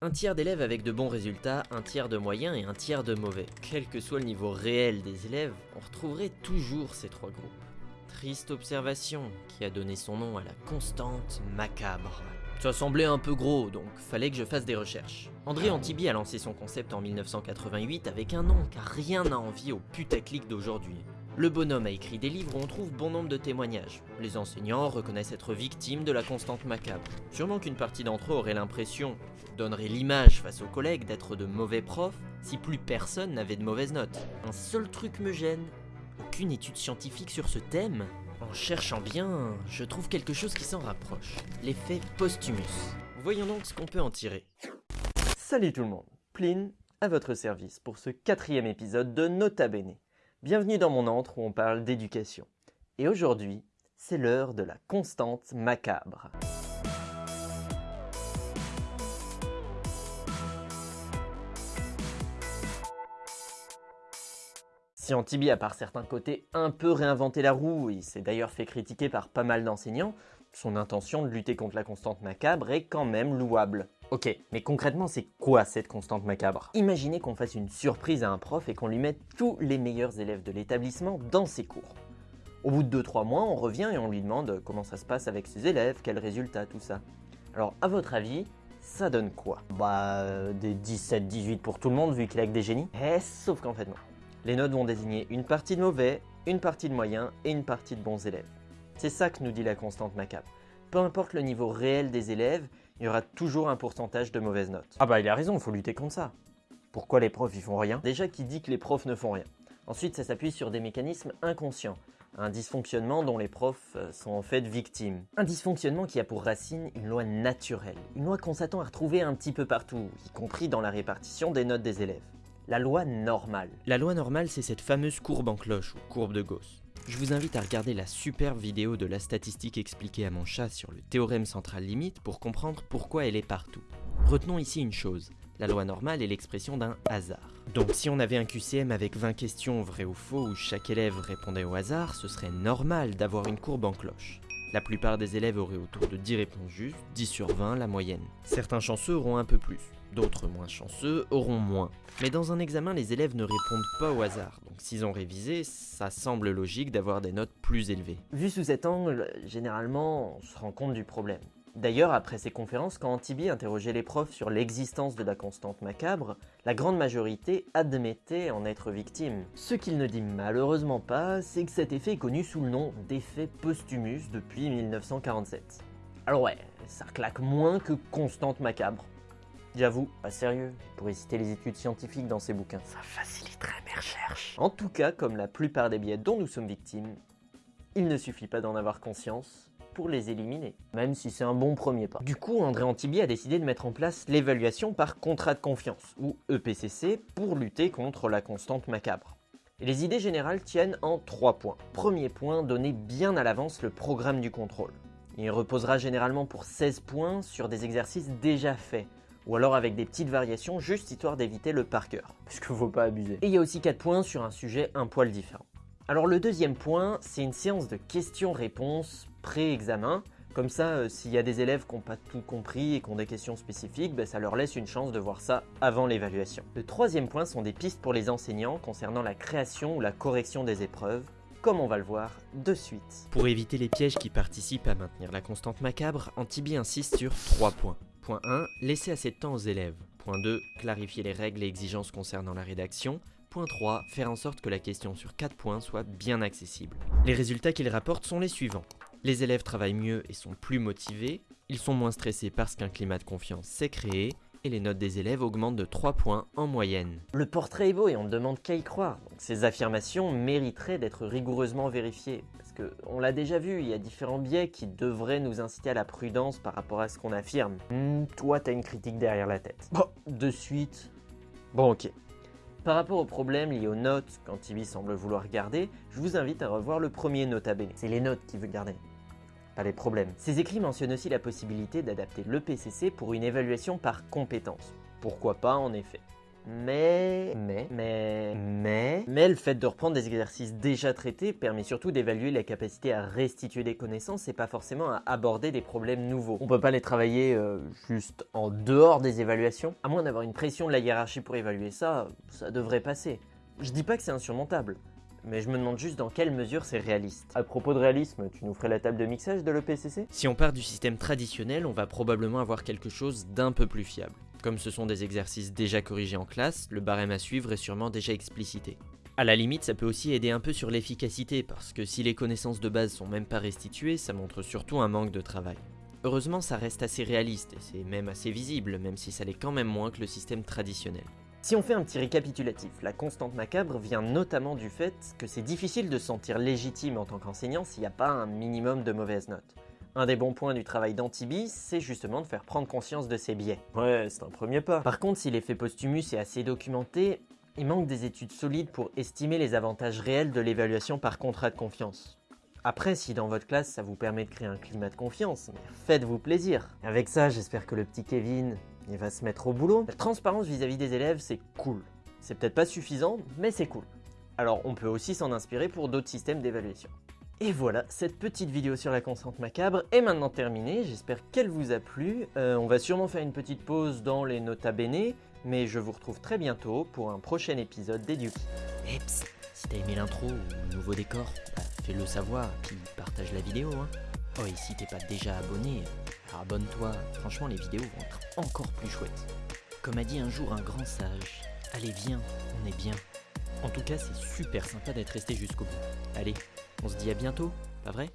Un tiers d'élèves avec de bons résultats, un tiers de moyens et un tiers de mauvais. Quel que soit le niveau réel des élèves, on retrouverait toujours ces trois groupes. Triste observation qui a donné son nom à la constante macabre. Ça semblait un peu gros, donc fallait que je fasse des recherches. André Antibi a lancé son concept en 1988 avec un nom car rien n'a envie au putaclic d'aujourd'hui. Le bonhomme a écrit des livres où on trouve bon nombre de témoignages. Les enseignants reconnaissent être victimes de la constante macabre. Sûrement qu'une partie d'entre eux aurait l'impression, donnerait l'image face aux collègues d'être de mauvais profs si plus personne n'avait de mauvaises notes. Un seul truc me gêne. Aucune étude scientifique sur ce thème En cherchant bien, je trouve quelque chose qui s'en rapproche. L'effet Posthumus. Voyons donc ce qu'on peut en tirer. Salut tout le monde, Pline à votre service pour ce quatrième épisode de Nota Bene. Bienvenue dans mon antre où on parle d'éducation. Et aujourd'hui, c'est l'heure de la constante macabre. Si Antibi a par certains côtés un peu réinventé la roue, il s'est d'ailleurs fait critiquer par pas mal d'enseignants, son intention de lutter contre la constante macabre est quand même louable. Ok, mais concrètement, c'est quoi cette constante macabre? Imaginez qu'on fasse une surprise à un prof et qu'on lui mette tous les meilleurs élèves de l'établissement dans ses cours. Au bout de 2-3 mois, on revient et on lui demande comment ça se passe avec ses élèves, quels résultats, tout ça. Alors, à votre avis, ça donne quoi? Bah, euh, des 17-18 pour tout le monde vu qu'il a que des génies Eh, sauf qu'en fait non. Les notes vont désigner une partie de mauvais, une partie de moyens et une partie de bons élèves. C'est ça que nous dit la constante macabre. Peu importe le niveau réel des élèves, il y aura toujours un pourcentage de mauvaises notes. Ah bah il a raison, il faut lutter contre ça. Pourquoi les profs ils font rien? Déjà qui dit que les profs ne font rien. Ensuite ça s'appuie sur des mécanismes inconscients. Un dysfonctionnement dont les profs euh, sont en fait victimes. Un dysfonctionnement qui a pour racine une loi naturelle. Une loi qu'on s'attend à retrouver un petit peu partout, y compris dans la répartition des notes des élèves. La loi normale. La loi normale, c'est cette fameuse courbe en cloche ou courbe de Gauss. Je vous invite à regarder la superbe vidéo de la statistique expliquée à mon chat sur le théorème central limite pour comprendre pourquoi elle est partout. Retenons ici une chose, la loi normale est l'expression d'un hasard. Donc si on avait un QCM avec 20 questions vraies ou faux où chaque élève répondait au hasard, ce serait normal d'avoir une courbe en cloche. La plupart des élèves auraient autour de 10 réponses justes, 10 sur 20 la moyenne. Certains chanceux auront un peu plus, d'autres moins chanceux auront moins. Mais dans un examen, les élèves ne répondent pas au hasard, donc s'ils ont révisé, ça semble logique d'avoir des notes plus élevées. Vu sous cet angle, généralement, on se rend compte du problème. D'ailleurs, après ces conférences, quand Antibi interrogeait les profs sur l'existence de la constante macabre, la grande majorité admettait en être victime. Ce qu'il ne dit malheureusement pas, c'est que cet effet est connu sous le nom d'effet Posthumus depuis 1947. Alors ouais, ça claque moins que constante macabre. J'avoue, pas sérieux, pourrait citer les études scientifiques dans ses bouquins. Ça faciliterait mes recherches. En tout cas, comme la plupart des biais dont nous sommes victimes, il ne suffit pas d'en avoir conscience pour les éliminer, même si c'est un bon premier pas. Du coup, André Antibi a décidé de mettre en place l'évaluation par contrat de confiance, ou EPCC, pour lutter contre la constante macabre. Et les idées générales tiennent en trois points. Premier point, donner bien à l'avance le programme du contrôle. Il reposera généralement pour 16 points sur des exercices déjà faits, ou alors avec des petites variations juste histoire d'éviter le par cœur, parce qu'il faut pas abuser. Et il y a aussi 4 points sur un sujet un poil différent. Alors le deuxième point, c'est une séance de questions-réponses pré-examen. Comme ça, euh, s'il y a des élèves qui n'ont pas tout compris et qui ont des questions spécifiques, ben, ça leur laisse une chance de voir ça avant l'évaluation. Le troisième point sont des pistes pour les enseignants concernant la création ou la correction des épreuves, comme on va le voir de suite. Pour éviter les pièges qui participent à maintenir la constante macabre, Antibi insiste sur 3 points. Point 1, laisser assez de temps aux élèves. Point 2, clarifier les règles et exigences concernant la rédaction. Point 3, faire en sorte que la question sur 4 points soit bien accessible. Les résultats qu'il rapporte sont les suivants. Les élèves travaillent mieux et sont plus motivés, ils sont moins stressés parce qu'un climat de confiance s'est créé, et les notes des élèves augmentent de 3 points en moyenne. Le portrait est beau et on ne demande qu'à y croire. Donc ces affirmations mériteraient d'être rigoureusement vérifiées. Parce qu'on l'a déjà vu, il y a différents biais qui devraient nous inciter à la prudence par rapport à ce qu'on affirme. Hmm, toi, t'as une critique derrière la tête. Bon, de suite. Bon, ok. Par rapport aux problèmes liés aux notes qu'Antibi semble vouloir garder, je vous invite à revoir le premier nota bene. C'est les notes qu'il veut garder pas les problèmes. Ces écrits mentionnent aussi la possibilité d'adapter le PCC pour une évaluation par compétence. Pourquoi pas en effet. Mais, mais, le fait de reprendre des exercices déjà traités permet surtout d'évaluer la capacité à restituer des connaissances et pas forcément à aborder des problèmes nouveaux. On peut pas les travailler euh, juste en dehors des évaluations. À moins d'avoir une pression de la hiérarchie pour évaluer ça, ça devrait passer. Je dis pas que c'est insurmontable, mais je me demande juste dans quelle mesure c'est réaliste. À propos de réalisme, tu nous ferais la table de mixage de l'EPCC Si on part du système traditionnel, on va probablement avoir quelque chose d'un peu plus fiable. Comme ce sont des exercices déjà corrigés en classe, le barème à suivre est sûrement déjà explicité. À la limite, ça peut aussi aider un peu sur l'efficacité, parce que si les connaissances de base sont même pas restituées, ça montre surtout un manque de travail. Heureusement, ça reste assez réaliste, et c'est même assez visible, même si ça l'est quand même moins que le système traditionnel. Si on fait un petit récapitulatif, la constante macabre vient notamment du fait que c'est difficile de se sentir légitime en tant qu'enseignant s'il n'y a pas un minimum de mauvaises notes. Un des bons points du travail d'Antibi, c'est justement de faire prendre conscience de ses biais. Ouais, c'est un premier pas. Par contre, si l'effet Postumus est assez documenté, il manque des études solides pour estimer les avantages réels de l'évaluation par contrat de confiance. Après, si dans votre classe ça vous permet de créer un climat de confiance, faites-vous plaisir. Avec ça, j'espère que le petit Kevin, va se mettre au boulot. La transparence vis-à-vis des élèves, c'est cool. C'est peut-être pas suffisant, mais c'est cool. Alors on peut aussi s'en inspirer pour d'autres systèmes d'évaluation. Et voilà, cette petite vidéo sur la constante macabre est maintenant terminée, j'espère qu'elle vous a plu. Euh, on va sûrement faire une petite pause dans les nota bene, mais je vous retrouve très bientôt pour un prochain épisode d'Eduki. Et si t'as aimé l'intro ou le nouveau décor, bah, fais-le savoir, puis partage la vidéo. Hein. Oh, et si t'es pas déjà abonné, abonne-toi, franchement les vidéos vont être encore plus chouettes. Comme a dit un jour un grand sage, allez viens, on est bien. En tout cas, c'est super sympa d'être resté jusqu'au bout. Allez, on se dit à bientôt, pas vrai?